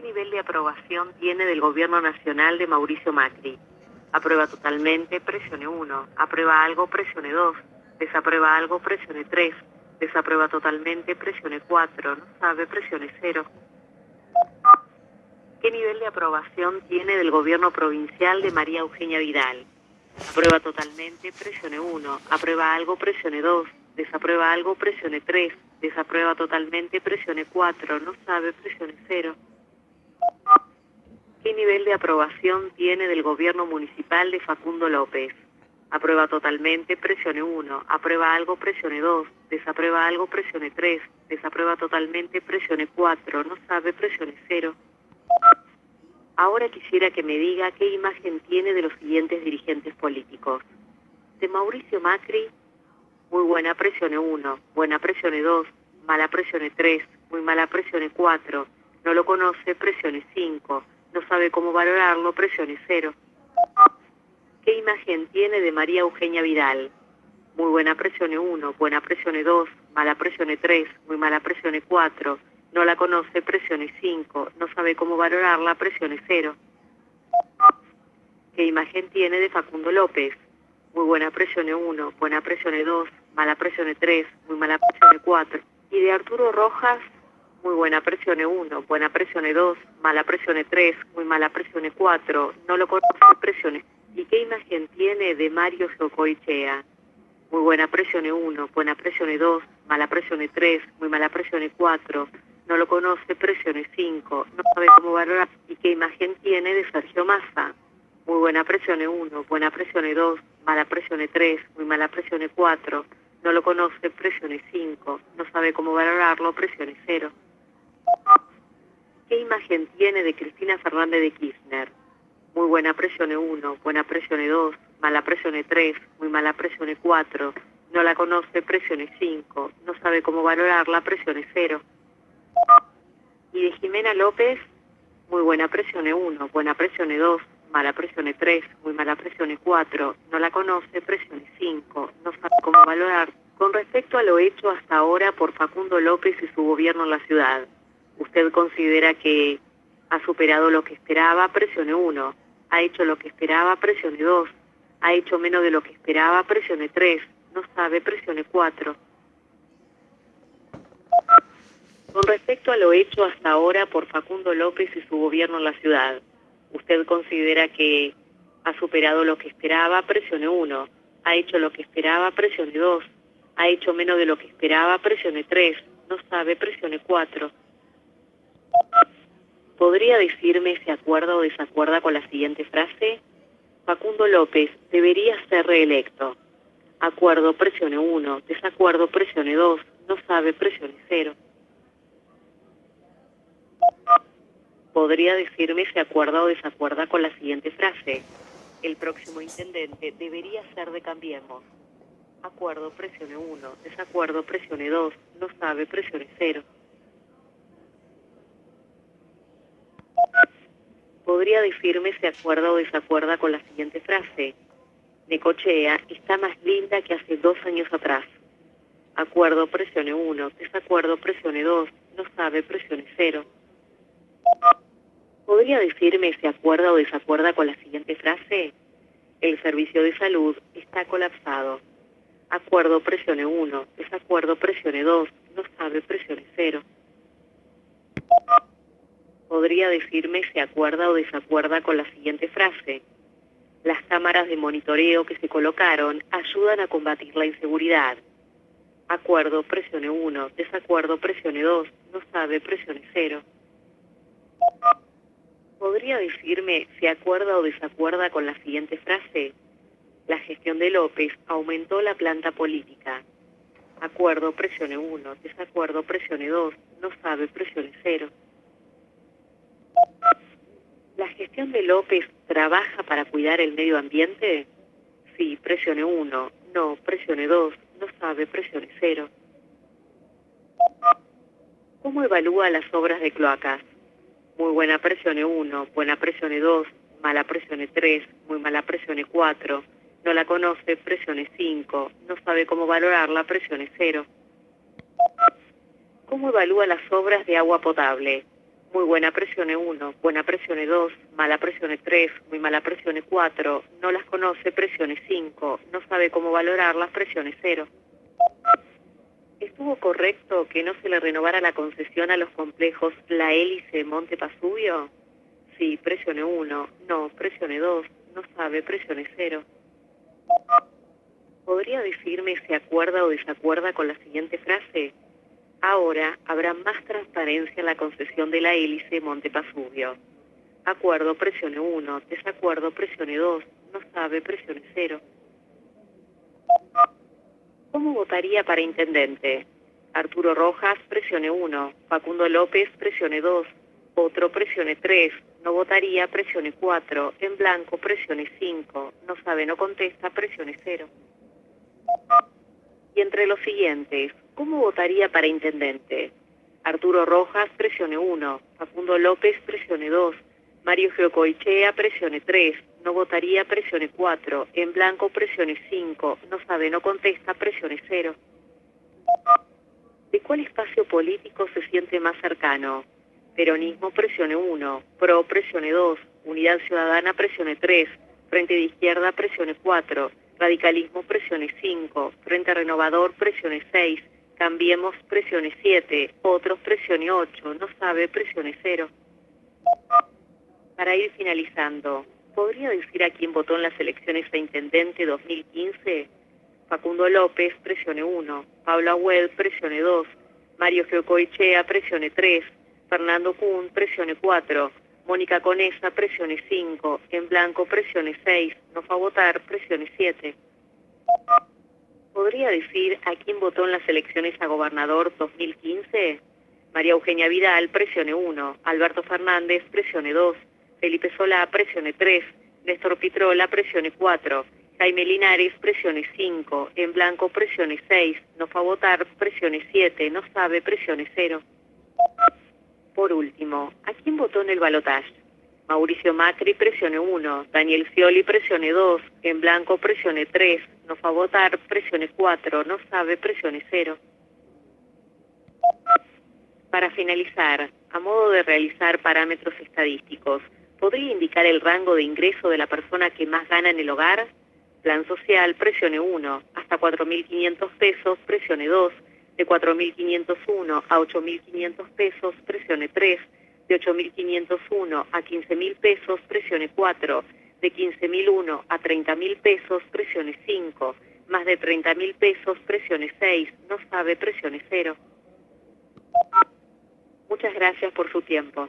¿Qué nivel de aprobación tiene del gobierno nacional de Mauricio Macri? Aprueba totalmente, presione 1. Aprueba algo, presione 2. Desaprueba algo, presione 3. Desaprueba totalmente, presione 4. No sabe, presione 0. ¿Qué nivel de aprobación tiene del gobierno provincial de María Eugenia Vidal? Aprueba totalmente, presione 1. Aprueba algo, presione 2. Desaprueba algo, presione 3. Desaprueba totalmente, presione 4. No sabe, presione 0. ¿Qué nivel de aprobación tiene del gobierno municipal de Facundo López? Aprueba totalmente, presione 1. Aprueba algo, presione 2. Desaprueba algo, presione 3. Desaprueba totalmente, presione 4. No sabe, presione 0. Ahora quisiera que me diga qué imagen tiene de los siguientes dirigentes políticos. De Mauricio Macri, muy buena presione 1, buena presione 2, mala presione 3, muy mala presione 4, no lo conoce, presione 5, no sabe cómo valorarlo, presione 0. ¿Qué imagen tiene de María Eugenia Vidal? Muy buena presione 1, buena presione 2, mala presione 3, muy mala presione 4, no la conoce, presione 5, no sabe cómo valorarla, presione 0. ¿Qué imagen tiene de Facundo López? Muy buena presione 1, buena presione 2, mala presione 3, muy mala presione 4. Y de Arturo Rojas, muy buena presione 1, buena presione 2, mala presione 3, muy mala presione 4, no lo conoce, presione. ¿Y qué imagen tiene de Mario Socoichea? Muy buena presione 1, buena presione 2, mala presione 3, muy mala presione 4, no lo conoce, presione 5, no sabe cómo valorar. ¿Y qué imagen tiene de Sergio Massa? Muy buena presione 1, buena presione 2, mala presione 3, muy mala presione 4, no lo conoce, presione 5, no sabe cómo valorarlo, presione 0. ¿Qué imagen tiene de Cristina Fernández de Kirchner? Muy buena presione 1, buena presione 2, mala presione 3, muy mala presione 4, no la conoce, presione 5, no sabe cómo valorarla, presione 0. Y de Jimena López, muy buena presione 1, buena presione 2, mala presione 3, muy mala presione 4, no la conoce, presione 5, no sabe cómo valorar. Con respecto a lo hecho hasta ahora por Facundo López y su gobierno en la ciudad, ¿usted considera que ha superado lo que esperaba? Presione 1. ¿Ha hecho lo que esperaba? Presione 2. ¿Ha hecho menos de lo que esperaba? Presione 3. No sabe, presione 4. Con respecto a lo hecho hasta ahora por Facundo López y su gobierno en la ciudad, ¿usted considera que ha superado lo que esperaba? Presione 1. ¿Ha hecho lo que esperaba? Presione 2. ¿Ha hecho menos de lo que esperaba? Presione 3. No sabe, presione 4. ¿Podría decirme si acuerda o desacuerda con la siguiente frase? Facundo López debería ser reelecto. Acuerdo, presione 1. Desacuerdo, presione 2. No sabe, presione 0. ¿Podría decirme si acuerda o desacuerda con la siguiente frase? El próximo intendente debería ser de Cambiemos. Acuerdo, presione 1. Desacuerdo, presione 2. No sabe, presione 0. ¿Podría decirme si acuerda o desacuerda con la siguiente frase? Necochea está más linda que hace dos años atrás. Acuerdo, presione 1. Desacuerdo, presione 2. No sabe, presione 0. ¿Podría decirme si acuerda o desacuerda con la siguiente frase? El servicio de salud está colapsado. Acuerdo, presione 1. Desacuerdo, presione 2. No sabe, presione 0. ¿Podría decirme si acuerda o desacuerda con la siguiente frase? Las cámaras de monitoreo que se colocaron ayudan a combatir la inseguridad. Acuerdo, presione 1. Desacuerdo, presione 2. No sabe, presione 0. ¿Podría decirme si acuerda o desacuerda con la siguiente frase? La gestión de López aumentó la planta política. Acuerdo, presione 1. Desacuerdo, presione 2. No sabe, presione 0. ¿La gestión de López trabaja para cuidar el medio ambiente? Sí, presione 1. No, presione 2. No sabe, presione 0. ¿Cómo evalúa las obras de cloacas? Muy buena presione 1, buena presione 2, mala presione 3, muy mala presione 4. No la conoce, presione 5. No sabe cómo valorarla, presione 0. ¿Cómo evalúa las obras de agua potable? Muy buena presione 1, buena presione 2, mala presione 3, muy mala presione 4, no las conoce, presione 5, no sabe cómo valorar las presiones 0. ¿Estuvo correcto que no se le renovara la concesión a los complejos La Hélice Monte Pasubio? Sí, presione 1, no, presione 2, no sabe, presione 0. ¿Podría decirme si acuerda o desacuerda con la siguiente frase? Ahora habrá más transparencia en la concesión de la hélice Monte Pasubio. Acuerdo, presione 1. Desacuerdo, presione 2. No sabe, presione 0. ¿Cómo votaría para intendente? Arturo Rojas, presione 1. Facundo López, presione 2. Otro, presione 3. No votaría, presione 4. En blanco, presione 5. No sabe, no contesta, presione 0. Y entre los siguientes, ¿cómo votaría para intendente? Arturo Rojas, presione 1. Facundo López, presione 2. Mario Geocoichea, presione 3. No votaría, presione 4. En blanco, presione 5. No sabe, no contesta, presione 0. ¿De cuál espacio político se siente más cercano? Peronismo, presione 1. Pro, presione 2. Unidad Ciudadana, presione 3. Frente de Izquierda, presione 4. Radicalismo, presione 5. Frente Renovador, presione 6. Cambiemos, presione 7. Otros, presione 8. No sabe, presione 0. Para ir finalizando, ¿podría decir a quién votó en las elecciones de Intendente 2015? Facundo López, presione 1. Pablo Agüed, presione 2. Mario Geocoichea, presione 3. Fernando Kuhn, presione 4. Mónica Conesa, presione 5. En blanco, presione 6. No fue a votar, presione 7. ¿Podría decir a quién votó en las elecciones a gobernador 2015? María Eugenia Vidal, presione 1. Alberto Fernández, presione 2. Felipe Solá, presione 3. Néstor Pitrola, presione 4. Jaime Linares, presione 5. En blanco, presione 6. No fue a votar, presione 7. No sabe, presione 0. Por último, ¿a quién votó en el balotaje? Mauricio Macri, presione 1. Daniel Scioli, presione 2. En blanco, presione 3. No fue a votar, presione 4. No sabe, presione 0. Para finalizar, a modo de realizar parámetros estadísticos, ¿podría indicar el rango de ingreso de la persona que más gana en el hogar? Plan social, presione 1. Hasta 4.500 pesos, presione 2 de 4.501 a 8.500 pesos, presione 3, de 8.501 a 15.000 pesos, presione 4, de 15.001 a 30.000 pesos, presione 5, más de 30.000 pesos, presione 6, no sabe, presione 0. Muchas gracias por su tiempo.